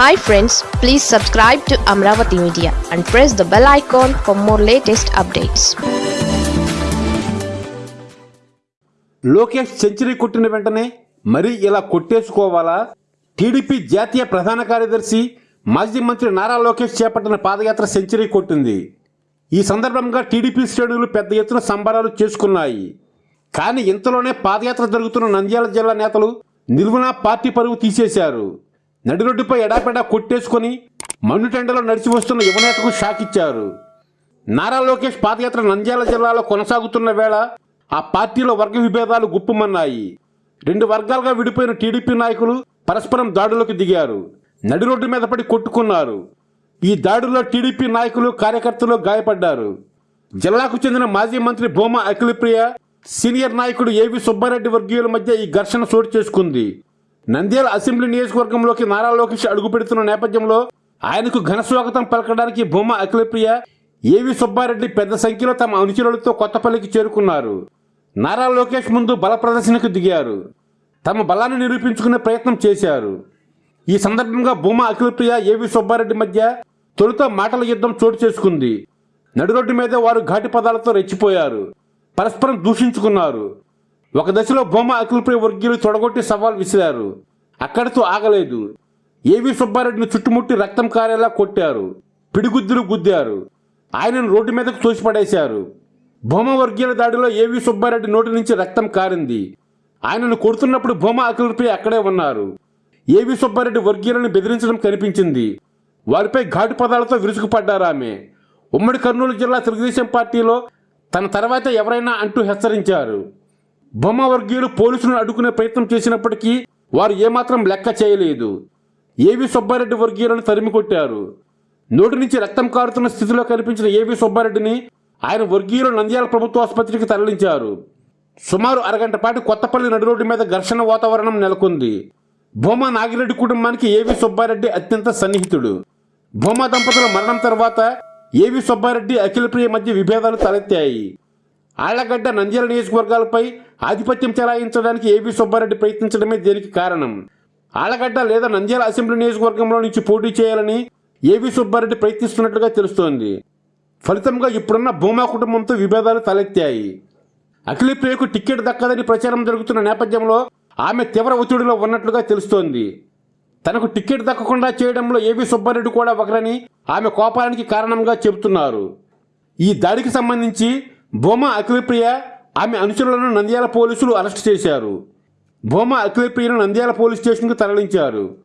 Hi friends please subscribe to Amaravati media and press the bell icon for more latest updates Lokesh century కొట్టిన వెంటనే మరీ ఇలా కొట్టేసుకోవాలా? TDP జాతీయ ప్రధాన కార్యదర్శి మాజీ మంత్రి నారా లోకేష్ చేపట్టిన పాదయాత్ర సెంచరీ కొట్టింది. ఈ సందర్భంగా టీడీపీ శ్రేణులు పెద్ద ఎత్తున సంబరాలు చేసుకున్నాయి. కానీ ఇంతలోనే పాదయాత్ర జరుగుతున్న నంద్యాల జిల్లా నేతలు నిలువున పార్టీ పరువు తీసేశారు. నడిరొడ్డుపై ఎడాపెడా కొట్టేసుకొని మన్నుటెండలో నడిచి వస్తున్న యువనేతకు షాక్ ఇచ్చారు. నారా లోకేష్ పాదయాత్ర నంద్యాల జిల్లాలో కొనసాగుతున్న వేళ ఆ పార్టీలో వర్గ విభేదాలు గుప్పుమన్నాయి. రెండు వర్గాలుగా విడిపోయిన టీడీపీ నాయకులు పరస్పరం దాడులకు దిగారు. నడి రోడ్డు మీద పడి కొట్టుకున్నారు. ఈ దాడుల్లో టీడీపీ నాయకులు కార్యకర్తలు గాయపడ్డారు. జిల్లాకు చెందిన మాజీ మంత్రి భూమా అఖిలప్రియ సీనియర్ నాయకుడు ఏవి సుబ్బారెడ్డి వర్గీయుల మధ్య ఈ ఘర్షణ చోటు చేసుకుంది. నంద్యాల అసెంబ్లీ నియోజకవర్గంలోకి నారా లోకేష్ అడుగు పెడుతున్న నేపథ్యంలో ఆయనకు ఘన స్వాగతం పలకడానికి భూమా అఖిలప్రియ ఏవి సుబ్బారెడ్డి పెద్ద సంఖ్యలో తమ అనుచరులతో కొత్తపల్లికి చేరుకున్నారు. నారా లోకేష్ ముందు బల ప్రదర్శనకు దిగారు. తమ బలాన్ని నిరూపించుకునే ప్రయత్నం చేశారు. ఈ సందర్భంగా భూమా అఖిలప్రియ ఏవి సుబ్బారెడ్డి మధ్య తొలుత మాటల యుద్ధం చోటు చేసుకుంది. నడురోడ్డు మీద వారు ఘాటి పదాలతో రెచ్చిపోయారు. పరస్పరం దూషించుకున్నారు. ఒక దశలో భూమా అఖిలప్రియ వర్గీయులు తొడగొట్టి సవాల్ విసిరారు. అక్కడితో ఆగలేదు. ఏవి సుబ్బారెడ్డిని చుట్టుముట్టి రక్తం కారేలా కొట్టారు. పిడిగుద్దులు గుద్దారు. ఆయనను రోడ్డు మీదకు తోసిపడేశారు. భూమా వర్గీయుల దాడిలో ఏవి సుబ్బారెడ్డి నోటి నుంచి రక్తం కారింది. ఆయనను కొడుతున్నప్పుడు భూమా అఖిలప్రియ అక్కడే ఉన్నారు. ఏవి సుబ్బారెడ్డి వర్గీయులను బెదిరించడం కనిపించింది. వారిపై ఘాటు పదాలతో విరుచుకుపడ్డారు ఆమె. ఉమ్మడి కర్నూలు జిల్లా తెలుగుదేశం పార్టీలో తన తర్వాత ఎవరైనా అంటూ హెచ్చరించారు. బొమ్మ వర్గీయులు పోలీసులను అడ్డుకునే ప్రయత్నం చేసినప్పటికీ వారు ఏమాత్రం లెక్క చేయలేదు. ఏవి సుబ్బారెడ్డి వర్గీయులను తరిమి కొట్టారు నోటి నుంచి రక్తం కారుతున్న స్థితిలో కనిపించిన ఏవి సుబ్బారెడ్డిని ఆయన వర్గీయులు నంద్యాల ప్రభుత్వ ఆసుపత్రికి తరలించారు. సుమారు అరగంట పాటు కొత్తపల్లి నడి రోడ్డు మీద ఘర్షణ వాతావరణం నెలకొంది. భూమా నాగిరెడ్డి కుటుంబానికి ఏవి సుబ్బారెడ్డి అత్యంత సన్నిహితుడు. భూమా దంపతుల మరణం తర్వాత ఏవి సుబ్బారెడ్డి అఖిలప్రియ మధ్య విభేదాలు తలెత్తాయి. ఆళ్ళగడ్డ నంద్యాల నియోజకవర్గాలపై ఆధిపత్యం చెలాయించడానికి ఏవి సుబ్బారెడ్డి ప్రయత్నించడమే దీనికి కారణం. ఆళ్ళగడ్డ లేదా నంద్యాల అసెంబ్లీ నియోజకవర్గంలో నుంచి పోటీ చేయాలని ఏవి సుబ్బారెడ్డి ప్రయత్నిస్తున్నట్లుగా తెలుస్తోంది. ఫలితంగా ఇప్పుడున్న భూమా కుటుంబంతో విభేదాలు తలెత్తాయి. అఖిలప్రియకు టికెట్ దక్కదని ప్రచారం జరుగుతున్న నేపథ్యంలో ఆమె తీవ్ర ఒత్తిడిలో ఉన్నట్లుగా తెలుస్తోంది. తనకు టికెట్ దక్కకుండా చేయడంలో ఏవి సుబ్బారెడ్డి కూడా ఒకరని ఆమె కోపానికి కారణంగా చెబుతున్నారు. ఈ దాడికి సంబంధించి భూమా అఖిలప్రియ ఆమె అనుచరులను నంద్యాల పోలీసులు అరెస్ట్ చేశారు. భూమా అఖిలప్రియను నంద్యాల పోలీస్ స్టేషన్కు తరలించారు.